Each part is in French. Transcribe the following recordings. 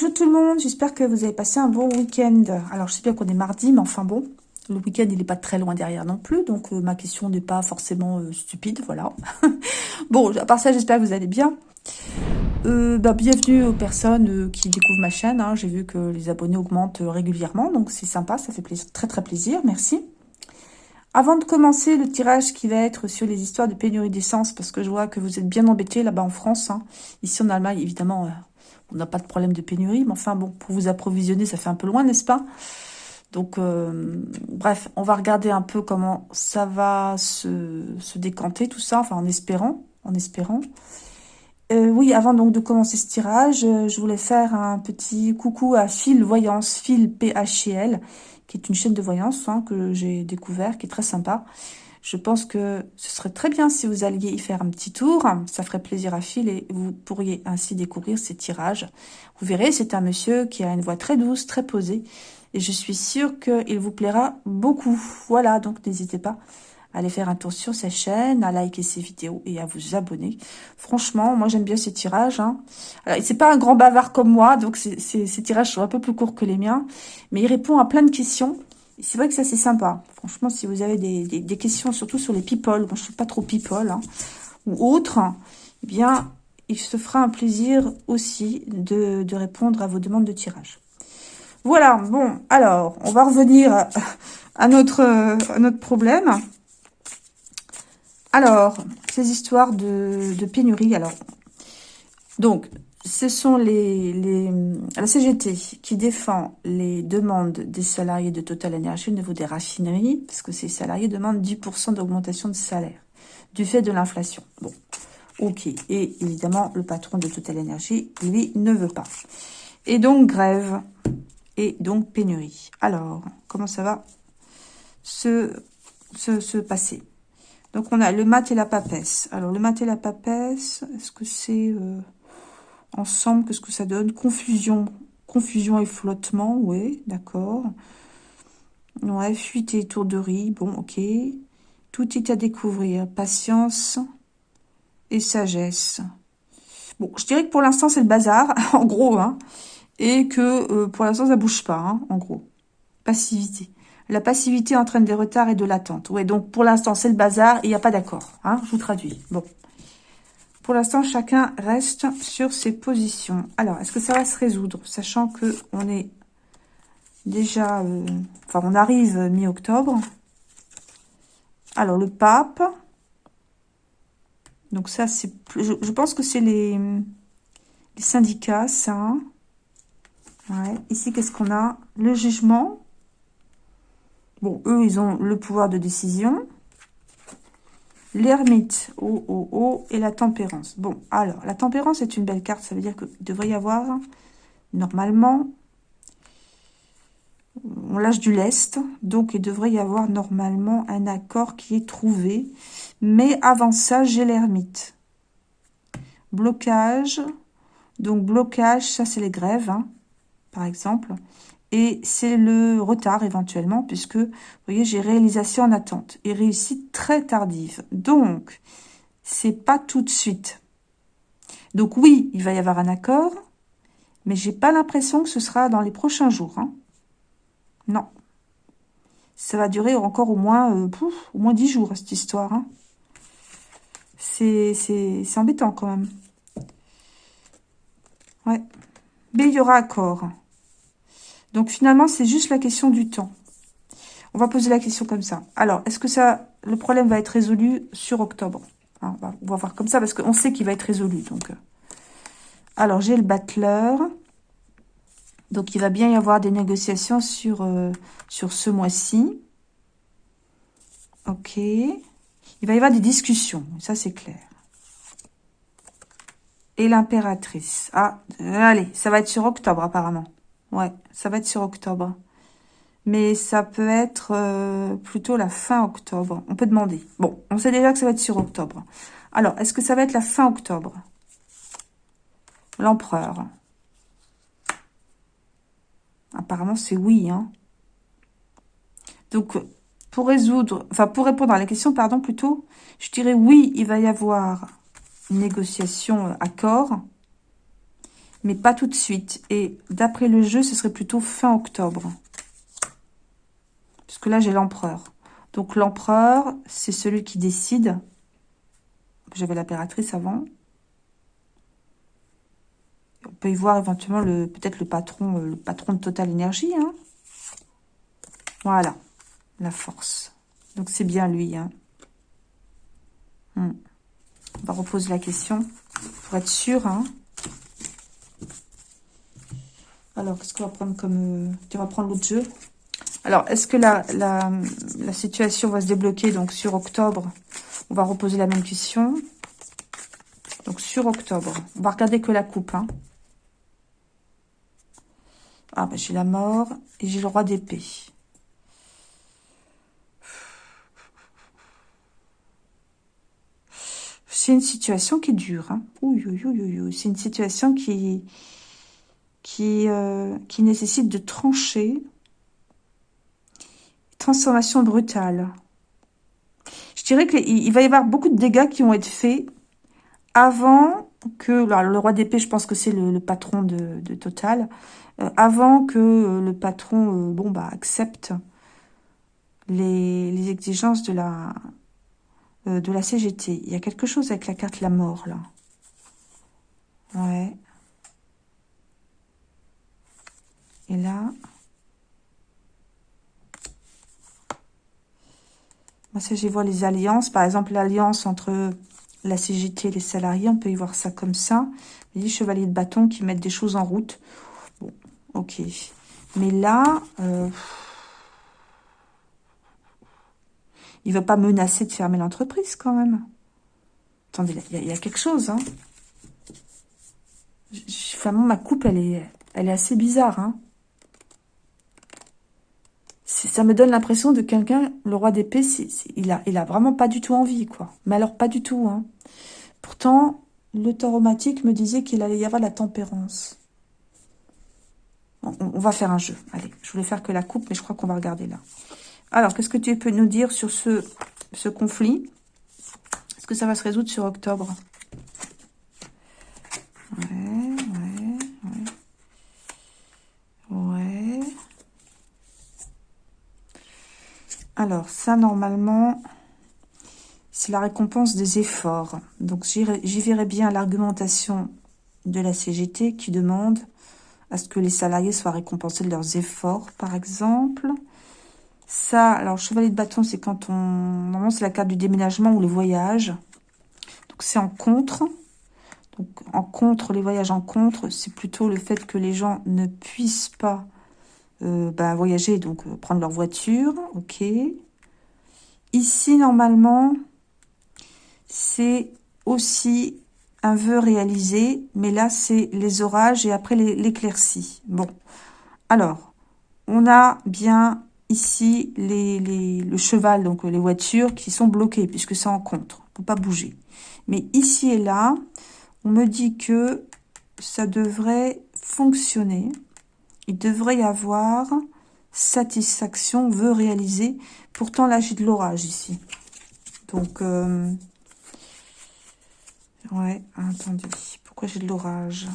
Bonjour tout le monde, j'espère que vous avez passé un bon week-end. Alors, je sais bien qu'on est mardi, mais enfin bon, le week-end, il n'est pas très loin derrière non plus, donc euh, ma question n'est pas forcément euh, stupide, voilà. bon, à part ça, j'espère que vous allez bien. Euh, bah, bienvenue aux personnes qui découvrent ma chaîne. Hein. J'ai vu que les abonnés augmentent régulièrement, donc c'est sympa, ça fait plaisir, très très plaisir, merci. Avant de commencer le tirage qui va être sur les histoires de pénurie d'essence, parce que je vois que vous êtes bien embêtés là-bas en France. Hein. Ici en Allemagne, évidemment, on n'a pas de problème de pénurie, mais enfin bon, pour vous approvisionner, ça fait un peu loin, n'est-ce pas? Donc, euh, bref, on va regarder un peu comment ça va se, décanter, tout ça, enfin en espérant, en espérant. Euh, oui, avant donc de commencer ce tirage, euh, je voulais faire un petit coucou à Phil Voyance, Phil PHL, qui est une chaîne de voyance hein, que j'ai découvert, qui est très sympa. Je pense que ce serait très bien si vous alliez y faire un petit tour. Ça ferait plaisir à Phil et vous pourriez ainsi découvrir ces tirages. Vous verrez, c'est un monsieur qui a une voix très douce, très posée. Et je suis sûre qu'il vous plaira beaucoup. Voilà, donc n'hésitez pas à aller faire un tour sur sa chaîne, à liker ses vidéos et à vous abonner. Franchement, moi j'aime bien ces tirages. Hein. Alors, c'est pas un grand bavard comme moi, donc ces tirages sont un peu plus courts que les miens. Mais il répond à plein de questions c'est vrai que ça, c'est sympa. Franchement, si vous avez des, questions, surtout sur les people, moi, je suis pas trop people, hein, ou autres, eh bien, il se fera un plaisir aussi de, répondre à vos demandes de tirage. Voilà, bon, alors, on va revenir à notre, notre problème. Alors, ces histoires de, de pénurie, alors, donc, ce sont les, la CGT qui défend les demandes des salariés de Total Energy au niveau des raffineries, parce que ces salariés demandent 10% d'augmentation de salaire du fait de l'inflation. Bon, ok. Et évidemment, le patron de Total Energy, lui, ne veut pas. Et donc, grève et donc pénurie. Alors, comment ça va se, se, passer? Donc, on a le mat et la papesse. Alors, le mat et la papesse, est-ce que c'est... Euh, ensemble, qu'est-ce que ça donne Confusion. Confusion et flottement, oui, d'accord. Ouais, fuite et tourderie, bon, ok. Tout est à découvrir. Patience et sagesse. Bon, je dirais que pour l'instant, c'est le bazar, en gros, hein. Et que euh, pour l'instant, ça bouge pas, hein, en gros. Passivité. La passivité entraîne des retards et de l'attente. Ouais, donc pour l'instant, c'est le bazar il n'y a pas d'accord. Hein, je vous traduis. Bon. Pour l'instant, chacun reste sur ses positions. Alors, est-ce que ça va se résoudre Sachant que on est déjà... Euh, enfin, on arrive mi-octobre? Alors, le pape. Donc ça, c'est... Je, je, pense que c'est les, les, syndicats, ça. Ouais. Ici, qu'est-ce qu'on a? Le jugement. Bon, eux, ils ont le pouvoir de décision l'ermite, oh, oh, oh, et la tempérance. Bon, alors, la tempérance est une belle carte, ça veut dire qu'il devrait y avoir, normalement, on lâche du lest, donc il devrait y avoir normalement un accord qui est trouvé. Mais avant ça, j'ai l'ermite. Blocage, donc blocage, ça c'est les grèves, hein, par exemple et c'est le retard éventuellement, puisque, vous voyez, j'ai réalisation en attente et réussite très tardive. Donc, c'est pas tout de suite. Donc oui, il va y avoir un accord, mais j'ai pas l'impression que ce sera dans les prochains jours. Hein. Non. Ça va durer encore au moins, euh, au moins 10 jours, cette histoire. Hein. C'est embêtant quand même. Ouais. Mais il y aura accord. Donc finalement, c'est juste la question du temps. On va poser la question comme ça. Alors, est-ce que ça, le problème va être résolu sur octobre hein, on, va, voir comme ça, parce qu'on sait qu'il va être résolu. Donc, euh. Alors, j'ai le battleur. Donc, il va bien y avoir des négociations sur, euh, sur ce mois-ci. Ok. Il va y avoir des discussions, ça c'est clair. Et l'impératrice. Ah, allez, ça va être sur octobre apparemment. Ouais, ça va être sur octobre. Mais ça peut être euh, plutôt la fin octobre. On peut demander. Bon, on sait déjà que ça va être sur octobre. Alors, est-ce que ça va être la fin octobre? L'empereur. Apparemment, c'est oui. Hein. Donc, pour résoudre, enfin, pour répondre à la question, pardon, plutôt, je dirais oui, il va y avoir une négociation, euh, accord. Mais pas tout de suite. Et d'après le jeu, ce serait plutôt fin octobre. Puisque là, j'ai l'empereur. Donc l'empereur, c'est celui qui décide. J'avais l'impératrice avant. On peut y voir éventuellement le peut-être le patron, euh, le patron de Total Énergie. Hein. Voilà, la force. Donc c'est bien lui. Hein. Hmm. On va reposer la question pour être sûr. Hein. Alors, qu'est-ce qu'on va prendre comme... Euh, tu vas prendre l'autre jeu. Alors, est-ce que la, la, situation va se débloquer donc sur octobre? On va reposer la même question. Donc, sur octobre. On va regarder que la coupe. Hein. Ah, ben, j'ai la mort et j'ai le roi d'épée. C'est une situation qui est dure. Hein. C'est une situation qui, qui, euh, qui nécessite de trancher. Transformation brutale. Je dirais qu'il va y avoir beaucoup de dégâts qui vont être faits avant que... le roi d'épée, je pense que c'est le, patron de, Total. Euh, avant que euh, le patron bon, bah, accepte les, les exigences de la, de la CGT. Il y a quelque chose avec la carte la mort, là. Ouais. Et là, moi, si j'y vois les alliances, par exemple, l'alliance entre la CGT et les salariés, on peut y voir ça comme ça. Les chevaliers de bâton qui mettent des choses en route. Bon, ok. Mais là, euh, il ne va pas menacer de fermer l'entreprise quand même. Attendez, il y, a quelque chose. Hein. Vraiment, ma coupe, elle est, elle est assez bizarre. Hein ça me donne l'impression de quelqu'un, le roi d'épée, il a, il vraiment pas du tout envie, quoi. Mais alors, pas du tout, hein. Pourtant, le tauromatique me disait qu'il allait y avoir la tempérance. on, va faire un jeu. Allez, je voulais faire que la coupe, mais je crois qu'on va regarder là. Alors, qu'est-ce que tu peux nous dire sur ce, ce conflit? Est-ce que ça va se résoudre sur octobre? Ouais, ouais. Ouais. Alors, ça, normalement, c'est la récompense des efforts. Donc, j'y verrai bien l'argumentation de la CGT qui demande à ce que les salariés soient récompensés de leurs efforts, par exemple. Ça, alors, chevalier de bâton, c'est quand on... Normalement, c'est la carte du déménagement ou le voyage. Donc, c'est en contre. Donc, en contre, les voyages en contre, c'est plutôt le fait que les gens ne puissent pas euh, bah, voyager, donc euh, prendre leur voiture, ok. Ici, normalement, c'est aussi un vœu réalisé, mais là, c'est les orages et après l'éclaircie. Bon, alors, on a bien ici les, le cheval, donc les voitures qui sont bloquées, puisque c'est en contre, on peut pas bouger. Mais ici et là, on me dit que ça devrait fonctionner il devrait y avoir satisfaction, veut réaliser. Pourtant, là, j'ai de l'orage ici. Donc, euh, ouais, attendez. Pourquoi j'ai de l'orage?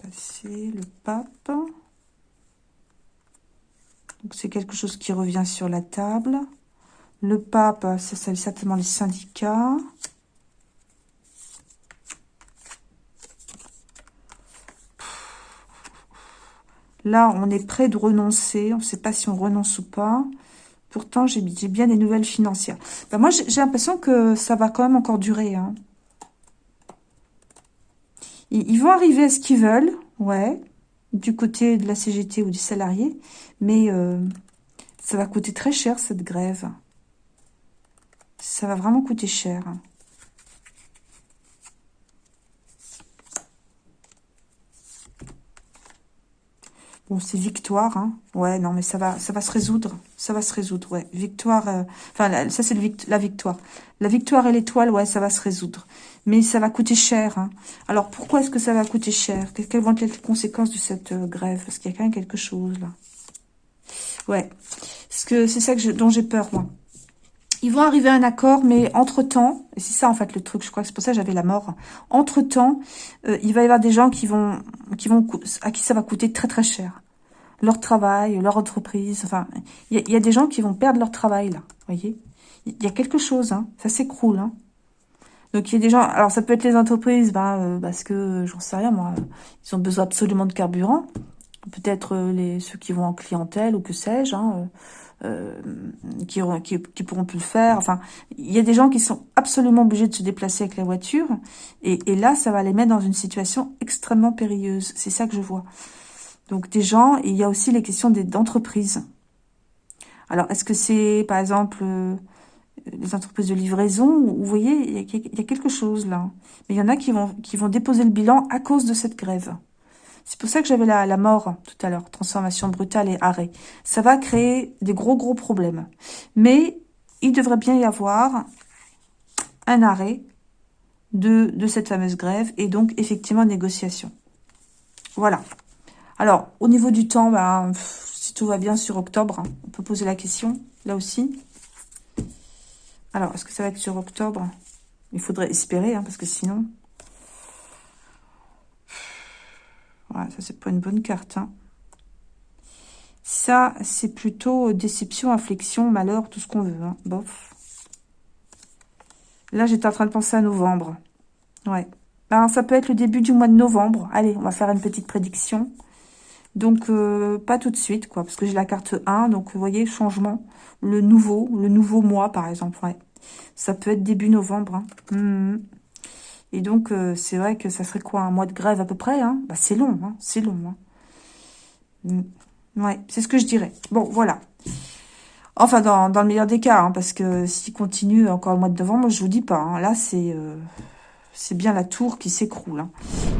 Passer le pape. Donc, c'est quelque chose qui revient sur la table. Le pape, ça, c'est certainement les syndicats. Là, on est prêt de renoncer. On ne sait pas si on renonce ou pas. Pourtant, j'ai bien des nouvelles financières. Ben, moi, j'ai l'impression que ça va quand même encore durer. Hein. Ils, vont arriver à ce qu'ils veulent, ouais, du côté de la CGT ou du salarié. Mais euh, ça va coûter très cher, cette grève. Ça va vraiment coûter cher. Bon, c'est victoire, hein. Ouais, non, mais ça va, ça va se résoudre. Ça va se résoudre, ouais. Victoire, euh, enfin, ça, c'est la victoire. La victoire et l'étoile, ouais, ça va se résoudre. Mais ça va coûter cher, hein. Alors, pourquoi est-ce que ça va coûter cher? Quelles vont être les conséquences de cette euh, grève? Parce qu'il y a quand même quelque chose, là. Ouais. Parce que c'est ça que dont j'ai peur, moi. Ils vont arriver à un accord, mais entre-temps, Et c'est ça, en fait, le truc. Je crois que c'est pour ça que j'avais la mort. Entre-temps, euh, il va y avoir des gens qui vont, à qui ça va coûter très, très cher. Leur travail, leur entreprise. Enfin, il y, a des gens qui vont perdre leur travail, là. Voyez Il y a quelque chose, hein. Ça s'écroule, hein. Donc, il y a des gens... Alors, ça peut être les entreprises, ben, euh, parce que, j'en sais rien, moi, ils ont besoin absolument de carburant. Peut-être euh, les ceux qui vont en clientèle ou que sais-je, hein, euh, qui, qui, qui, pourront plus le faire. Enfin, il y a des gens qui sont absolument obligés de se déplacer avec la voiture. Et, et là, ça va les mettre dans une situation extrêmement périlleuse. C'est ça que je vois. Donc, des gens, et il y a aussi les questions d'entreprises. Alors, est-ce que c'est, par exemple, euh, les entreprises de livraison Vous voyez, il y, a, il y, a, quelque chose là. Mais il y en a qui vont, qui vont déposer le bilan à cause de cette grève. C'est pour ça que j'avais la, mort tout à l'heure, transformation brutale et arrêt. Ça va créer des gros, gros problèmes. Mais il devrait bien y avoir un arrêt de, de cette fameuse grève et donc effectivement négociation. Voilà. Alors, au niveau du temps, bah, si tout va bien sur octobre, hein, on peut poser la question, là aussi. Alors, est-ce que ça va être sur octobre? Il faudrait espérer, hein, parce que sinon... Ça, c'est pas une bonne carte. Hein. Ça, c'est plutôt déception, affliction, malheur, tout ce qu'on veut. Hein. Bof. Là, j'étais en train de penser à novembre. Ouais. Ben, ça peut être le début du mois de novembre. Allez, on va faire une petite prédiction. Donc, euh, pas tout de suite, quoi. Parce que j'ai la carte 1. Donc, vous voyez, changement. Le nouveau, le nouveau mois, par exemple. Ça peut être début novembre. Hein. Mmh. Et donc, euh, c'est vrai que ça serait quoi Un mois de grève à peu près hein? Bah, C'est long, hein c'est long. Hein mm. ouais, c'est ce que je dirais. Bon, voilà. Enfin, dans, dans le meilleur des cas, hein, parce que s'il continue encore le mois de novembre, je vous dis pas. Là, c'est euh, c'est bien la tour qui s'écroule.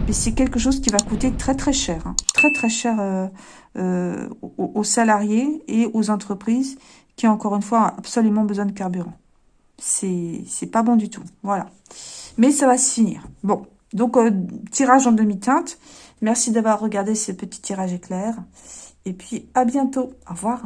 Mais c'est quelque chose qui va coûter très très cher. Très très cher euh, aux, aux salariés et aux entreprises qui, encore une fois, ont absolument besoin de carburant. C'est pas bon du tout. Voilà. Mais ça va se finir. Bon, donc euh, tirage en demi-teinte. Merci d'avoir regardé ce petit tirage éclair. Et puis à bientôt. Au revoir.